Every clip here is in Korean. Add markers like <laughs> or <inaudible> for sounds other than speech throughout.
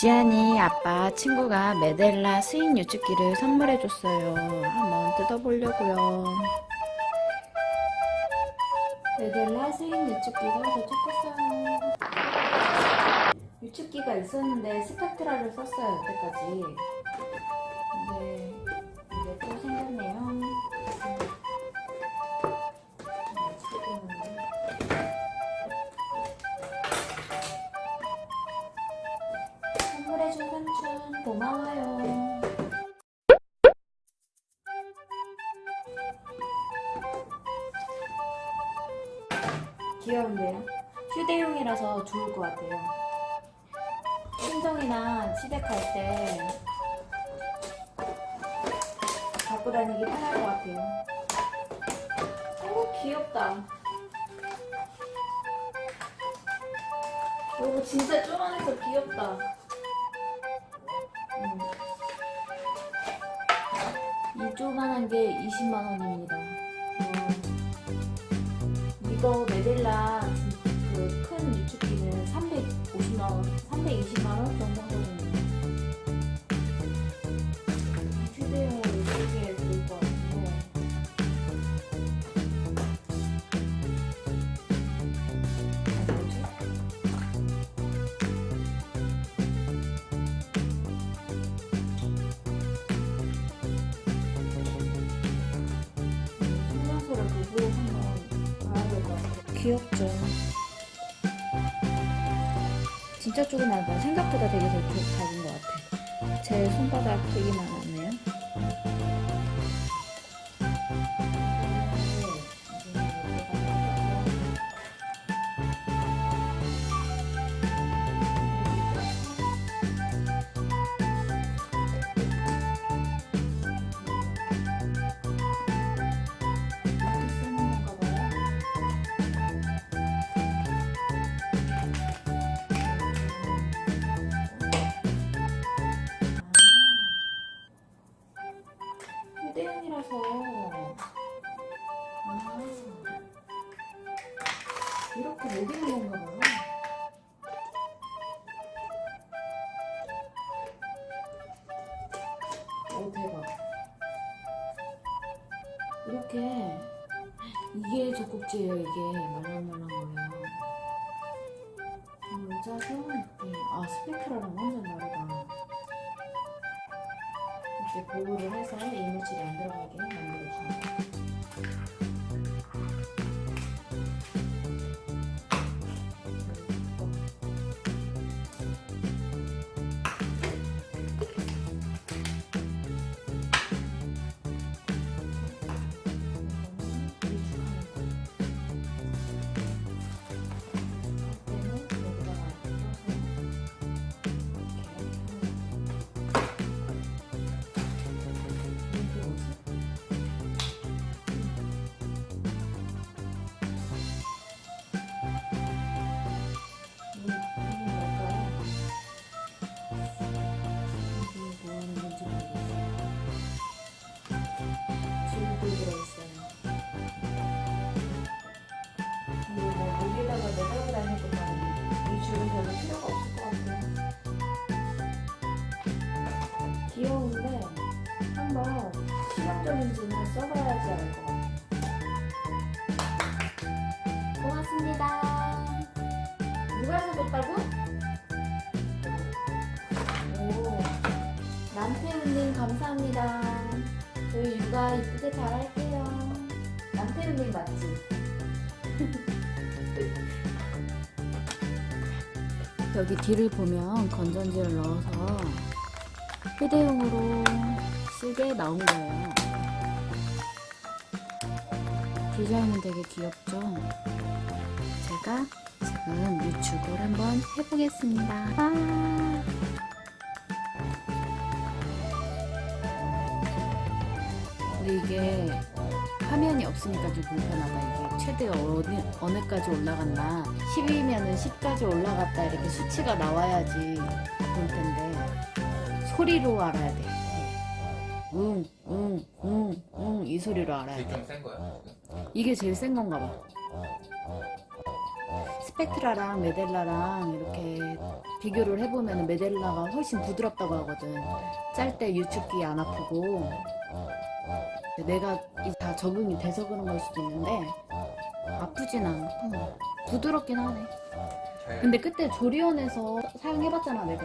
지안이 아빠 친구가 메델라 스윙 유축기를 선물해줬어요. 한번 뜯어보려고요. 메델라 스윙 유축기가 도착했어요. 유축기가 있었는데 스펙트라를 썼어요, 여태까지. 근데 귀여운데요? 휴대용이라서 좋을 것 같아요. 친정이나 시댁 갈때 갖고 다니기 편할 것 같아요. 오 귀엽다. 오 진짜 쪼만해서 귀엽다. 음. 이 조만한 게 20만 원입니다. 이거 메델라 그 큰 유축기는 350만 원, 320만 원 정도 하거든요. 귀엽죠? 진짜 조그맣다. 생각보다 되게 더 작은 것 같아. 제 손바닥 크기만 이렇게 못 입는 건가 봐요. 오 대박. 이렇게 이게 젖꼭지예요 이게 말랑말랑 거예요. 모자도 이렇게 아 스펙트라랑 완전 다르다. 이렇게 보호를 해서 이물질이 안 들어가게 만들어줍니다. 한번 실용적인지는 써봐야지 알 것 같아요. 고맙습니다. 누가 사줬다고? 오, 남태훈님 감사합니다. 저희 육아 이쁘게 잘할게요. 남태훈님 맞지? <laughs> 여기 뒤를 보면 건전지를 넣어서 휴대용으로 쓰게 나온 거예요. 디자인은 되게 귀엽죠? 제가 지금 유축을 한번 해보겠습니다. 아 근데 이게 화면이 없으니까 좀 불편하다. 이게 최대 어느, 어느까지 올라갔나 10이면은 10까지 올라갔다 이렇게 수치가 나와야지 볼 텐데 소리로 알아야 돼. 응, 응, 응, 응, 이 소리로 알아야 돼. 지금 센 거야? 이게 제일 센 건가 봐. 스펙트라랑 메델라랑 이렇게 비교를 해보면 메델라가 훨씬 부드럽다고 하거든. 짤 때 유축기 안 아프고 내가 이다 적응이 돼서 그런 걸 수도 있는데 아프진 않고 부드럽긴 하네. 근데 그때 조리원에서 사용해봤잖아 내가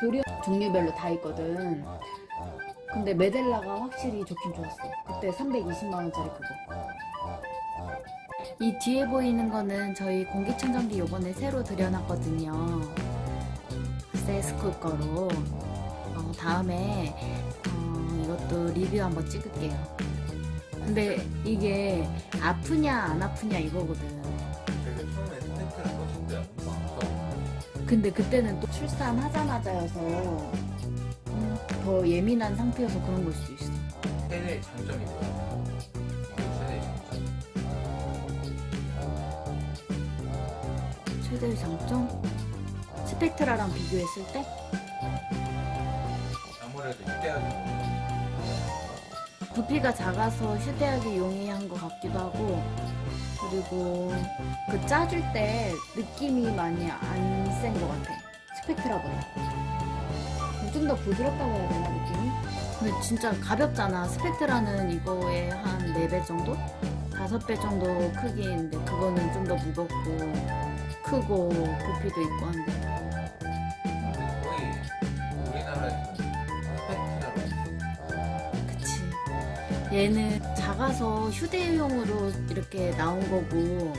조리원 종류별로 다 있거든. 근데 메델라가 확실히 좋긴 좋았어. 그때 320만 원짜리 그거. 이 뒤에 보이는 거는 저희 공기청정기 요번에 새로 들여놨거든요. 세스쿨 거로. 어, 다음에 어, 이것도 리뷰 한번 찍을게요. 근데 이게 아프냐 안 아프냐 이거거든. 근데 그때는 또 출산하자마자여서 음, 더 예민한 상태여서 그런 걸 수도 있어. 최대의 장점이 뭐야? 이게 최대의 장점. 최대의 장점? 스펙트라랑 비교했을 때? 아무래도 휴대하기 부피가 작아서 휴대하기 용이한 것 같기도 하고 그리고 그 짜줄 때 느낌이 많이 안 센 것 같아 스펙트라보다 좀 더 부드럽다고 해야 되나 느낌이? 근데 진짜 가볍잖아 스펙트라는 이거에 한 4배 정도? 5배 정도 크기인데 그거는 좀 더 무겁고 크고 부피도 있고 한데 그치. 얘는 작아서 휴대용으로 이렇게 나온 거고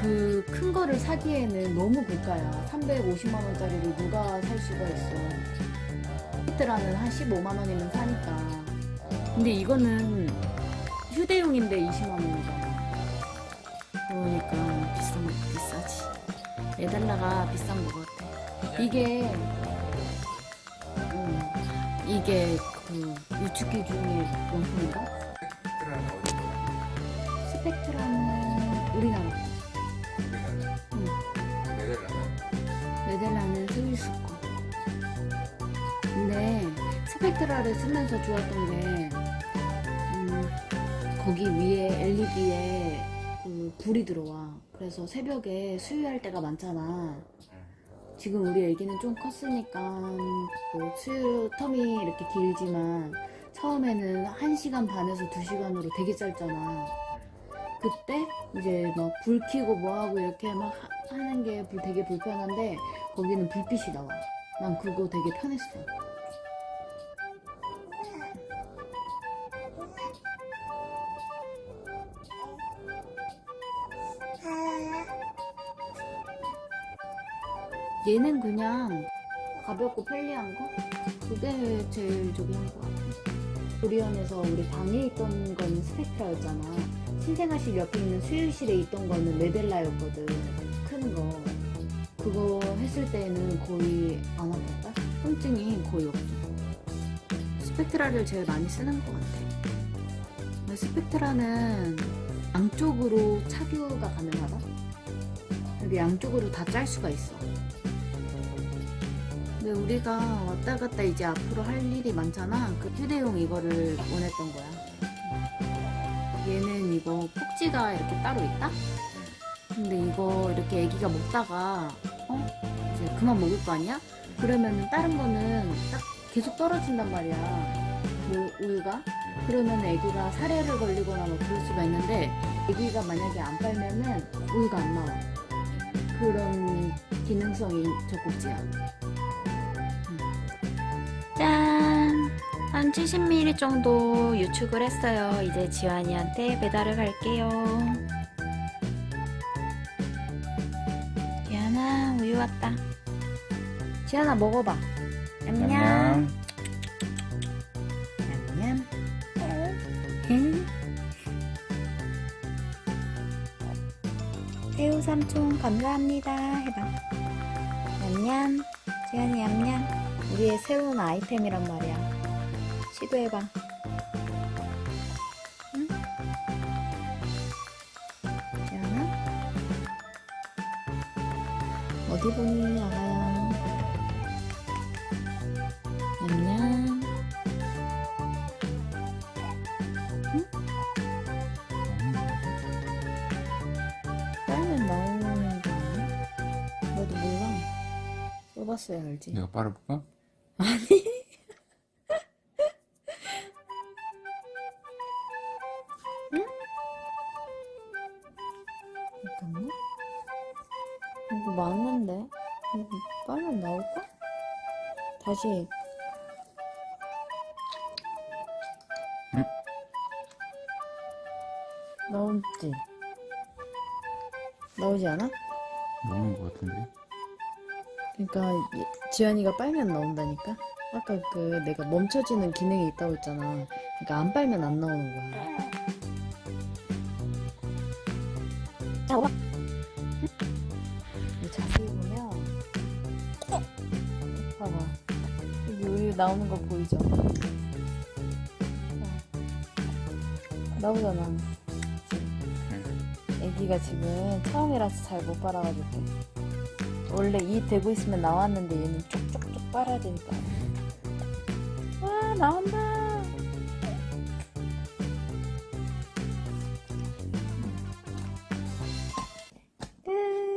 그 큰 거를 사기에는 너무 고가야. 350만 원짜리를 누가 살 수가 있어. 히트라는 한 15만 원이면 사니까. 근데 이거는 휴대용인데 20만 원이잖아. 그러니까 비싼 거 비싸지. 에달라가 비싼 거 같아. 이게 음, 이게 그 유축기 중에 어디 거야? 스펙트라는 우리나라 거. 우리나라 응. 네덜란드 메델라는 스위스 거. 근데 스펙트라를 쓰면서 좋았던 게 음, 거기 위에 LED에 그 불이 들어와. 그래서 새벽에 수유할 때가 많잖아. 지금 우리 애기는 좀 컸으니까 뭐 수유 텀이 이렇게 길지만 처음에는 1시간 반에서 2시간으로 되게 짧잖아. 그때 이제 막 불 켜고 뭐 하고 이렇게 막 하- 하는 게 불- 되게 불편한데 거기는 불빛이 나와. 난 그거 되게 편했어. 얘는 그냥 가볍고 편리한 거? 그게 제일 저기 한것 같아. 조리원에서 우리 방에 있던 건 스펙트라였잖아. 신생아실 옆에 있는 수유실에 있던 거는 메델라였거든. 큰 거. 그거 했을 때는 거의 안 아팠다? 통증이 거의 없어. 스펙트라를 제일 많이 쓰는 것 같아. 스펙트라는 양쪽으로 착유가 가능하다? 이게 양쪽으로 다 짤 수가 있어. 근데 우리가 왔다 갔다 이제 앞으로 할 일이 많잖아. 그 휴대용 이거를 원했던 거야. 얘는 이거 폭지가 이렇게 따로 있다? 근데 이거 이렇게 애기가 먹다가 어? 이제 그만 먹을 거 아니야? 그러면은 다른 거는 딱 계속 떨어진단 말이야. 그 우유가. 그러면 애기가 사례를 걸리거나 뭐 그럴 수가 있는데 애기가 만약에 안 빨면은 우유가 안 나와. 그런 기능성이 젖꼭지야. 짠! 한 70ml 정도 유축을 했어요. 이제 지환이한테 배달을 갈게요. 지환아, 우유 왔다. 지환아, 먹어봐. 냠냠. 냠냠. 응? 새우 삼촌 감사합니다. 해봐. 냠냠. 지환이 냠냠. 우리의 새로운 아이템이란 말이야. 시도해봐. 응? 지안아? 어디 보니, 아가야? 냠냠. 응? 빨면 나오는 거 아니야? 뽑았어야 알지. 내가 빨아볼까? 잠깐만. 이거 맞는데? 이거 빨면 나올까? 다시. 응? 나오지? 나오지 않아? 나오는 것 같은데. 그러니까 이- 지연이가 빨면 나온다니까? 아까 그 내가 멈춰지는 기능이 있다고 했잖아. 그러니까 안 빨면 안 나오는 거야. 이 자세히 보면 봐봐 여기 우유 나오는 거 보이죠? 자, 나오잖아. 애기가 지금 처음이라서 잘 못 빨아가지고 원래 이 대고 있으면 나왔는데 얘는 쪽쪽쪽 빨아야 되니까. 와 나온다